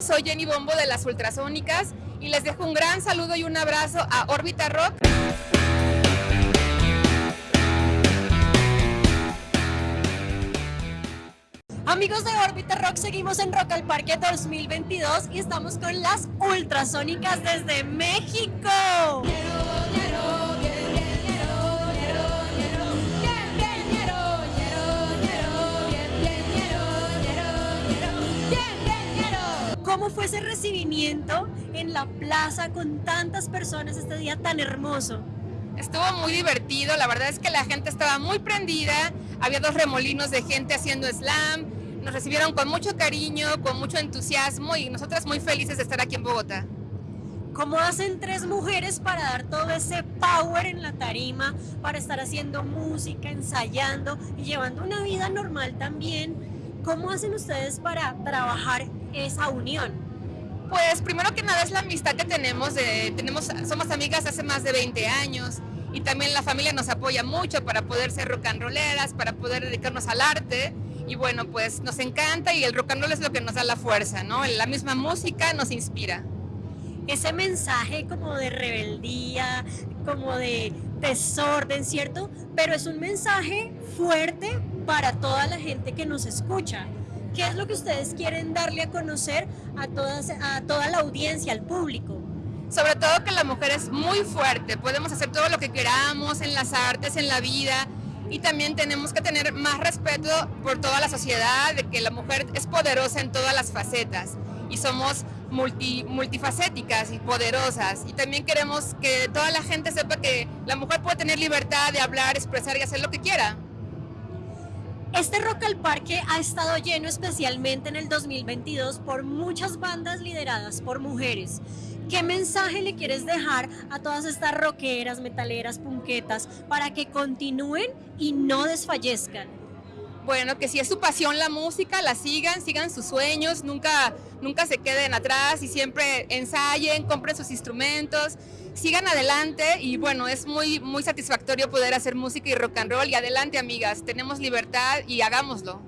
Soy Jenny Bombo de las Ultrasónicas y les dejo un gran saludo y un abrazo a Orbita Rock. Amigos de Orbita Rock, seguimos en Rock al Parque 2022 y estamos con las Ultrasónicas desde México. ¿Cómo fue ese recibimiento en la plaza con tantas personas este día tan hermoso? Estuvo muy divertido, la verdad es que la gente estaba muy prendida, había dos remolinos de gente haciendo slam, nos recibieron con mucho cariño, con mucho entusiasmo y nosotras muy felices de estar aquí en Bogotá. ¿Cómo hacen tres mujeres para dar todo ese power en la tarima, para estar haciendo música, ensayando y llevando una vida normal también? ¿Cómo hacen ustedes para trabajar esa unión? Pues primero que nada es la amistad que tenemos, tenemos somos amigas hace más de 20 años y también la familia nos apoya mucho para poder ser rock and rolleras, para poder dedicarnos al arte y bueno, pues nos encanta y el rock and roll es lo que nos da la fuerza, ¿no? La misma música nos inspira. Ese mensaje como de rebeldía, como de desorden, ¿cierto? Pero es un mensaje fuerte para toda la gente que nos escucha. ¿Qué es lo que ustedes quieren darle a conocer a, toda la audiencia, al público? Sobre todo que la mujer es muy fuerte, podemos hacer todo lo que queramos en las artes, en la vida, y también tenemos que tener más respeto por toda la sociedad, de que la mujer es poderosa en todas las facetas y somos multi, multifacéticas y poderosas. Y también queremos que toda la gente sepa que la mujer puede tener libertad de hablar, expresar y hacer lo que quiera. Este Rock al Parque ha estado lleno especialmente en el 2022 por muchas bandas lideradas por mujeres. ¿Qué mensaje le quieres dejar a todas estas rockeras, metaleras, punquetas para que continúen y no desfallezcan? Bueno, que si es su pasión la música, la sigan, sigan sus sueños, nunca, nunca se queden atrás y siempre ensayen, compren sus instrumentos, sigan adelante y bueno, es muy, muy satisfactorio poder hacer música y rock and roll y adelante amigas, tenemos libertad y hagámoslo.